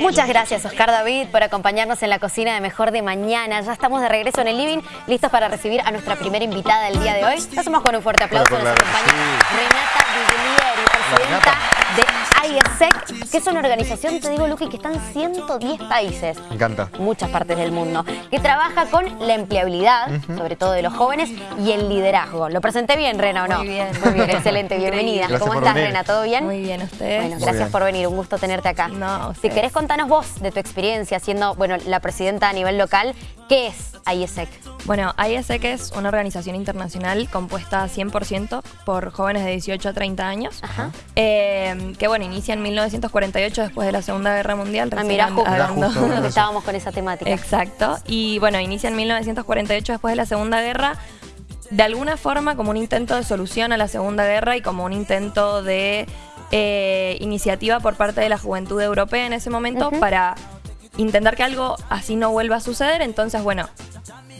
Muchas gracias Oscar David por acompañarnos en la cocina de Mejor de Mañana. Ya estamos de regreso en el living, listos para recibir a nuestra primera invitada del día de hoy. Lo hacemos con un fuerte aplauso. Nos acompaña Renata Viglieri, presidenta de IESEC, que es una organización, te digo Luqui, que está en 110 países. Me encanta. Muchas partes del mundo. Que trabaja con la empleabilidad, sobre todo de los jóvenes, y el liderazgo. ¿Lo presenté bien, Rena, o no? Muy bien. Muy bien, excelente, bienvenida. Gracias ¿Cómo estás, venir. Rena? ¿Todo bien? Muy bien, ¿ustedes? Bueno, Muy gracias bien. por venir, un gusto tenerte acá. No, si querés contanos vos de tu experiencia siendo, bueno, la presidenta a nivel local, ¿qué es IESEC? Bueno, ISEC es una organización internacional compuesta 100% por jóvenes de 18 a 30 años, Ajá. eh, que bueno, inicia en 1948 después de la Segunda Guerra Mundial. Ah, and- justo, hablando- justo. que estábamos con esa temática. Exacto. Y bueno, inicia en 1948 después de la Segunda Guerra, de alguna forma como un intento de solución a la Segunda Guerra y como un intento de eh, iniciativa por parte de la juventud europea en ese momento para intentar que algo así no vuelva a suceder. Entonces, bueno,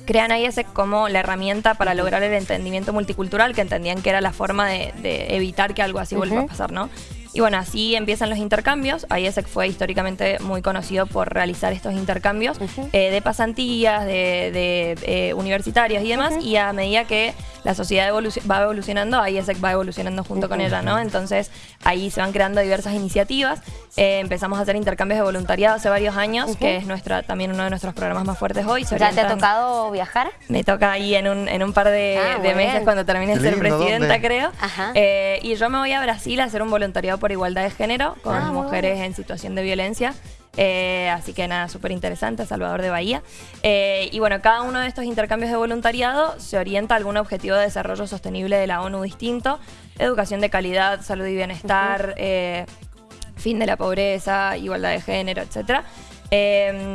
crean IESEC como la herramienta para lograr el entendimiento multicultural, que entendían que era la forma de, de evitar que algo así vuelva a pasar, ¿no? Y bueno, así empiezan los intercambios. IESEC fue históricamente muy conocido por realizar estos intercambios eh, de pasantías, de, de, eh, universitarios y demás. Y a medida que la sociedad va evolucionando, IESEC va evolucionando junto con ella, ¿no? Entonces ahí se van creando diversas iniciativas. Eh, empezamos a hacer intercambios de voluntariado hace varios años, que es nuestra también uno de nuestros programas más fuertes hoy. Se ¿Ya te ha tocado viajar? me toca ahí en un, en un par de, Ah, de meses bien. cuando termine de ser presidenta, ¿dónde? creo. Ajá. Eh, y yo me voy a Brasil a hacer un voluntariado por igualdad de género con Ah, mujeres bueno. en situación de violencia. Eh, así que nada, súper interesante, Salvador de Bahía. Eh, y bueno, cada uno de estos intercambios de voluntariado se orienta a algún objetivo de desarrollo sostenible de la ONU distinto. Educación de calidad, salud y bienestar, eh, fin de la pobreza, igualdad de género, etc.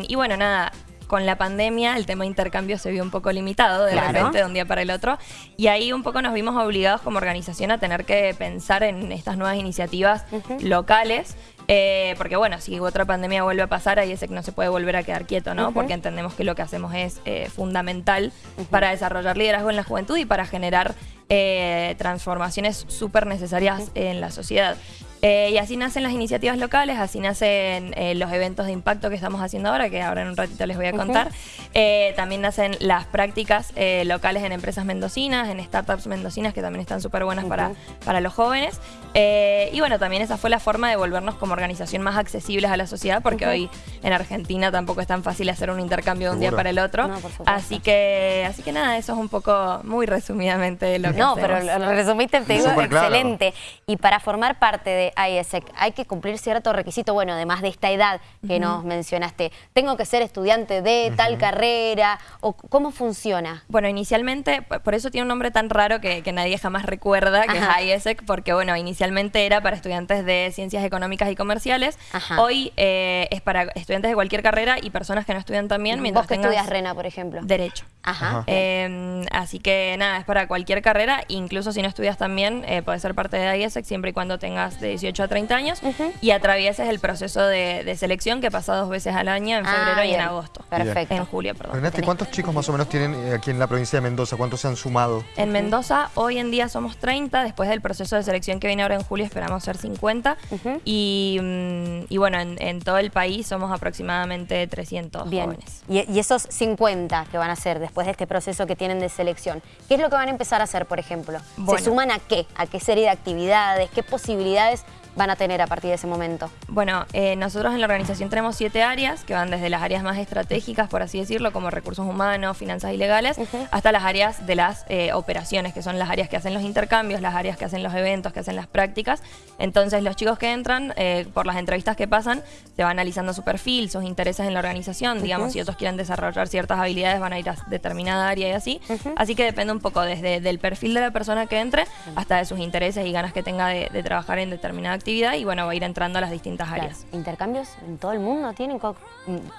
y bueno, nada, con la pandemia el tema de intercambio se vio un poco limitado de Claro. repente de un día para el otro. Y ahí un poco nos vimos obligados como organización a tener que pensar en estas nuevas iniciativas locales. eh, porque bueno, si otra pandemia vuelve a pasar, ahí ese que no se puede volver a quedar quieto, ¿no? Porque entendemos que lo que hacemos es eh, fundamental para desarrollar liderazgo en la juventud y para generar eh, transformaciones súper necesarias en la sociedad. Eh, y así nacen las iniciativas locales, así nacen eh, los eventos de impacto que estamos haciendo ahora, que ahora en un ratito les voy a contar. Eh, también nacen las prácticas eh, locales en empresas mendocinas, en startups mendocinas, que también están súper buenas para, para los jóvenes. Eh, y bueno, también esa fue la forma de volvernos como organización más accesibles a la sociedad, porque hoy en Argentina tampoco es tan fácil hacer un intercambio de un día para el otro. No, así que así que nada, eso es un poco muy resumidamente lo que No, hacemos. pero lo resumiste, te digo, claro. excelente. Y para formar parte de IESEC hay que cumplir cierto requisito, bueno, además de esta edad que nos mencionaste. ¿Tengo que ser estudiante de tal carrera? ¿O cómo funciona? Bueno, inicialmente, por eso tiene un nombre tan raro que, que nadie jamás recuerda, que Ajá. es IESEC, porque bueno, inicialmente era para estudiantes de ciencias económicas y comerciales. Ajá. Hoy eh, es para estudiantes de cualquier carrera y personas que no estudian también, mientras ¿Vos que estudias, Rena, por ejemplo? Derecho. Ajá. Ajá. Eh, así que nada, es para cualquier carrera, incluso si no estudias también, eh, puedes ser parte de IESEC siempre y cuando tengas de 18 a 30 años y atravieses el proceso de, de selección que pasa dos veces al año, en Ah, febrero y en agosto. Perfecto. En julio, perdón. Renate, ¿cuántos chicos más o menos tienen eh, aquí en la provincia de Mendoza? ¿Cuántos se han sumado? En Mendoza hoy en día somos 30, después del proceso de selección que viene ahora en julio esperamos ser 50 Ujú. y, mm, y bueno, en, en todo el país somos aproximadamente 300 Bien. jóvenes. Y, y esos 50 que van a hacer después de este proceso que tienen de selección, ¿qué es lo que van a empezar a hacer, por ejemplo? Bueno. ¿Se suman a qué? ¿A qué serie de actividades? ¿Qué posibilidades van a tener a partir de ese momento? Bueno, eh, nosotros en la organización tenemos siete áreas que van desde las áreas más estratégicas, por así decirlo, como recursos humanos, finanzas y legales, Ujú. hasta las áreas de las eh, operaciones, que son las áreas que hacen los intercambios, las áreas que hacen los eventos, que hacen las prácticas. Entonces, los chicos que entran, eh, por las entrevistas que pasan, se va analizando su perfil, sus intereses en la organización. Digamos, Ujú. si otros quieren desarrollar ciertas habilidades, van a ir a determinada área y así. Ujú. Así que depende un poco desde del perfil de la persona que entre hasta de sus intereses y ganas que tenga de, de trabajar en determinada actividad. Y bueno, va a ir entrando a las distintas Claro, áreas. ¿Intercambios en todo el mundo? ¿Tienen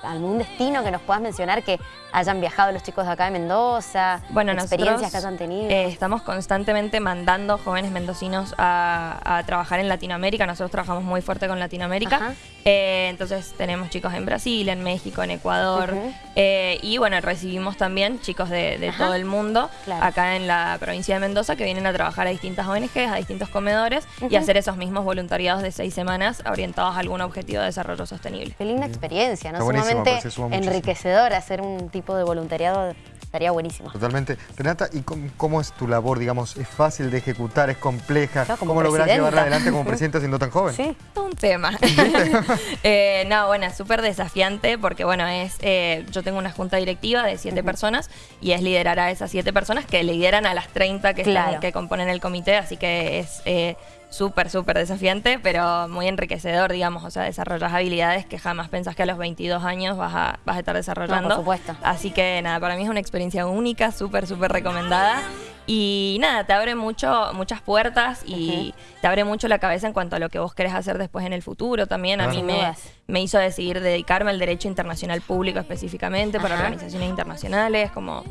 algún destino que nos puedas mencionar que hayan viajado los chicos de acá de Mendoza? Bueno, experiencias nosotros que hayan tenido. eh, estamos constantemente mandando jóvenes mendocinos a, a trabajar en Latinoamérica. Nosotros trabajamos muy fuerte con Latinoamérica. Eh, entonces tenemos chicos en Brasil, en México, en Ecuador. Eh, y bueno, recibimos también chicos de, todo el mundo Claro. acá en la provincia de Mendoza que vienen a trabajar a distintas ONGs, a distintos comedores y a hacer esos mismos voluntariados voluntariados de seis semanas orientados a algún objetivo de desarrollo sostenible. Qué linda experiencia, ¿no? Sumamente enriquecedor hacer un tipo de voluntariado. Estaría buenísimo. Totalmente. Renata, ¿y cómo, cómo es tu labor? Digamos, ¿es fácil de ejecutar? ¿Es compleja? Claro, ¿Cómo lográs llevarla adelante como presidenta siendo tan joven? Sí. Todo un tema. Eh, no, bueno, es súper desafiante porque, bueno, es eh, yo tengo una junta directiva de siete personas y es liderar a esas siete personas que lideran a las 30 que, están- Claro. que componen el comité, así que es eh, súper, súper desafiante, pero muy enriquecedor, digamos, o sea, desarrollas habilidades que jamás pensás que a los 22 años vas a, vas a estar desarrollando. No, por supuesto. Así que nada, para mí es una experiencia única, súper, súper recomendada. Y nada, te abre mucho, muchas puertas y te abre mucho la cabeza en cuanto a lo que vos querés hacer después en el futuro también. A mí me, me hizo decidir dedicarme al derecho internacional público específicamente para Ajá. organizaciones internacionales, como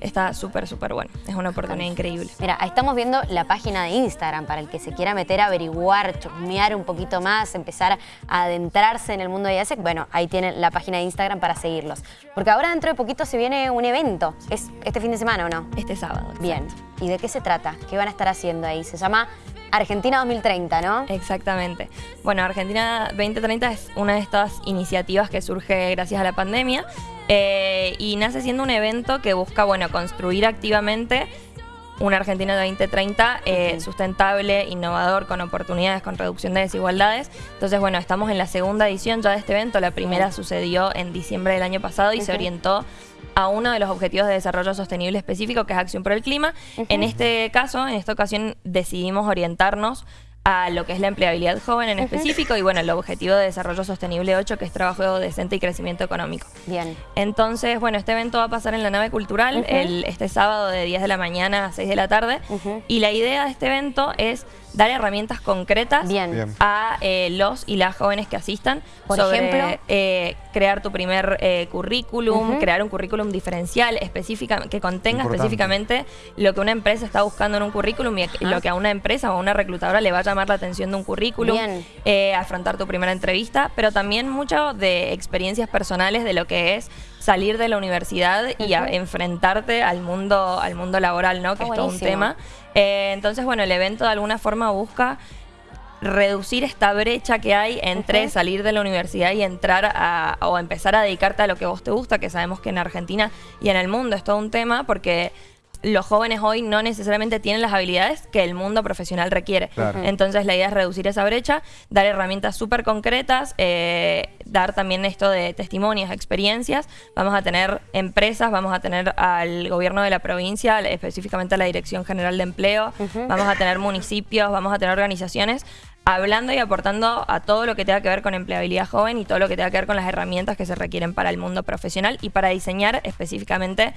está súper, súper bueno. Es una oportunidad increíble. Mira, ahí estamos viendo la página de Instagram para el que se quiera meter a averiguar, chusmear un poquito más, empezar a adentrarse en el mundo de IASEC. Bueno, ahí tienen la página de Instagram para seguirlos. Porque ahora dentro de poquito se viene un evento. ¿Es este fin de semana o no? Este sábado. Bien. ¿Y de qué se trata? ¿Qué van a estar haciendo ahí? Se llama Argentina 2030, ¿no? Exactamente. Bueno, Argentina 2030 es una de estas iniciativas que surge gracias a la pandemia eh, y nace siendo un evento que busca, bueno, construir activamente una Argentina 2030 eh, sustentable, innovador, con oportunidades, con reducción de desigualdades. Entonces, bueno, estamos en la segunda edición ya de este evento. La primera sucedió en diciembre del año pasado y se orientó a uno de los objetivos de desarrollo sostenible específico, que es Acción por el Clima. En este caso, en esta ocasión, decidimos orientarnos a lo que es la empleabilidad joven en específico y, bueno, el objetivo de desarrollo sostenible 8, que es trabajo decente y crecimiento económico. Bien. Entonces, bueno, este evento va a pasar en la nave cultural el, este sábado de 10 de la mañana a 6 de la tarde. Y la idea de este evento es dar herramientas concretas Bien. A eh, los y las jóvenes que asistan. Por sobre, ejemplo. eh, crear tu primer eh, currículum, crear un currículum diferencial específica, que contenga Importante. específicamente lo que una empresa está buscando en un currículum y lo que a una empresa o a una reclutadora le va a llamar la atención de un currículum. Eh, afrontar tu primera entrevista, pero también mucho de experiencias personales de lo que es salir de la universidad y a- enfrentarte al mundo, al mundo laboral, ¿no? Que es todo un tema. Eh, entonces, bueno, el evento de alguna forma busca reducir esta brecha que hay entre salir de la universidad y entrar a, o empezar a dedicarte a lo que vos te gusta, que sabemos que en Argentina y en el mundo es todo un tema porque los jóvenes hoy no necesariamente tienen las habilidades que el mundo profesional requiere. Claro. Entonces la idea es reducir esa brecha, dar herramientas súper concretas, eh, dar también esto de testimonios, experiencias. Vamos a tener empresas, vamos a tener al gobierno de la provincia, específicamente a la Dirección General de Empleo, vamos a tener municipios, vamos a tener organizaciones hablando y aportando a todo lo que tenga que ver con empleabilidad joven y todo lo que tenga que ver con las herramientas que se requieren para el mundo profesional y para diseñar específicamente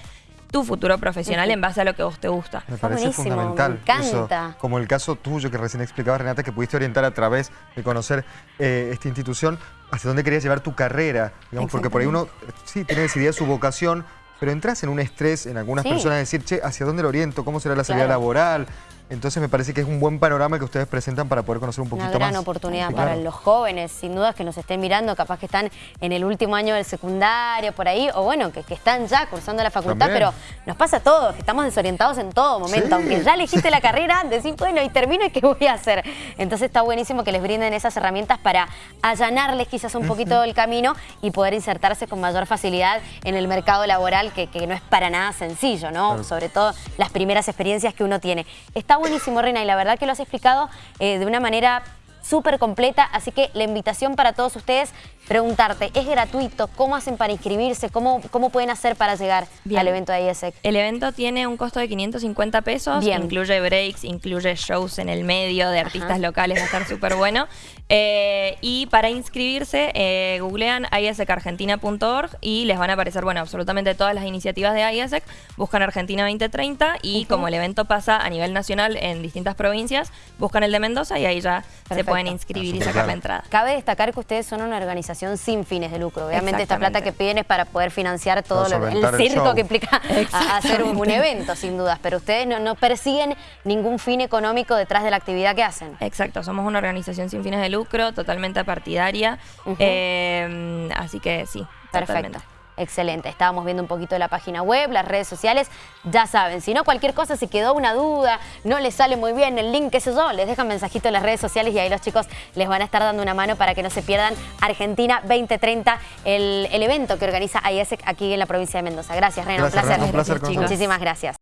tu futuro profesional en base a lo que vos te gusta. Me parece buenísimo, fundamental. me encanta. eso. como el caso tuyo que recién explicaba Renata, que pudiste orientar a través de conocer eh, esta institución hacia dónde querías llevar tu carrera. Digamos, porque por ahí uno eh, sí tiene decidida su vocación, pero entras en un estrés en algunas Sí. personas de decir, che, ¿hacia dónde lo oriento? ¿Cómo será la salida Claro. laboral? Entonces me parece que es un buen panorama que ustedes presentan para poder conocer un poquito Una gran más. oportunidad Sí, para los jóvenes, sin dudas que nos estén mirando, capaz que están en el último año del secundario, por ahí, o bueno, que, que están ya cursando la facultad, También. pero nos pasa a todos, que estamos desorientados en todo momento, Sí. aunque ya elegiste la carrera, decís, bueno, y termino, ¿y qué voy a hacer? Entonces está buenísimo que les brinden esas herramientas para allanarles quizás un poquito el camino y poder insertarse con mayor facilidad en el mercado laboral, que, que no es para nada sencillo, ¿no? Claro. Sobre todo las primeras experiencias que uno tiene. Está buenísimo, Reina, y la verdad que lo has explicado eh, de una manera súper completa, así que la invitación para todos ustedes, preguntarte, ¿es gratuito? ¿Cómo hacen para inscribirse? ¿Cómo, cómo pueden hacer para llegar Bien. al evento de IESEC? El evento tiene un costo de 550 pesos, Bien. incluye breaks, incluye shows en el medio de artistas Ajá. locales, va a estar súper bueno. Eh, y para inscribirse, eh, googlean iasecargentina.org y les van a aparecer, bueno, absolutamente todas las iniciativas de IASEC, buscan Argentina 2030 y como el evento pasa a nivel nacional en distintas provincias, buscan el de Mendoza y ahí ya se pueden inscribir y sacar la entrada. Cabe destacar que ustedes son una organización sin fines de lucro. Obviamente esta plata que piden es para poder financiar todo lo- el circo show. que implica hacer un, un evento, sin dudas. Pero ustedes no, no persiguen ningún fin económico detrás de la actividad que hacen. Exacto, somos una organización sin fines de lucro, totalmente partidaria, eh, así que sí, Perfecto. totalmente. Excelente, estábamos viendo un poquito la página web, las redes sociales, ya saben, si no cualquier cosa, si quedó una duda, no les sale muy bien el link, qué sé yo, les dejan mensajito en las redes sociales y ahí los chicos les van a estar dando una mano para que no se pierdan Argentina 2030, el, evento que organiza IESEC aquí en la provincia de Mendoza. Gracias, Rena, un placer. un placer. Un placer Muchísimas gracias.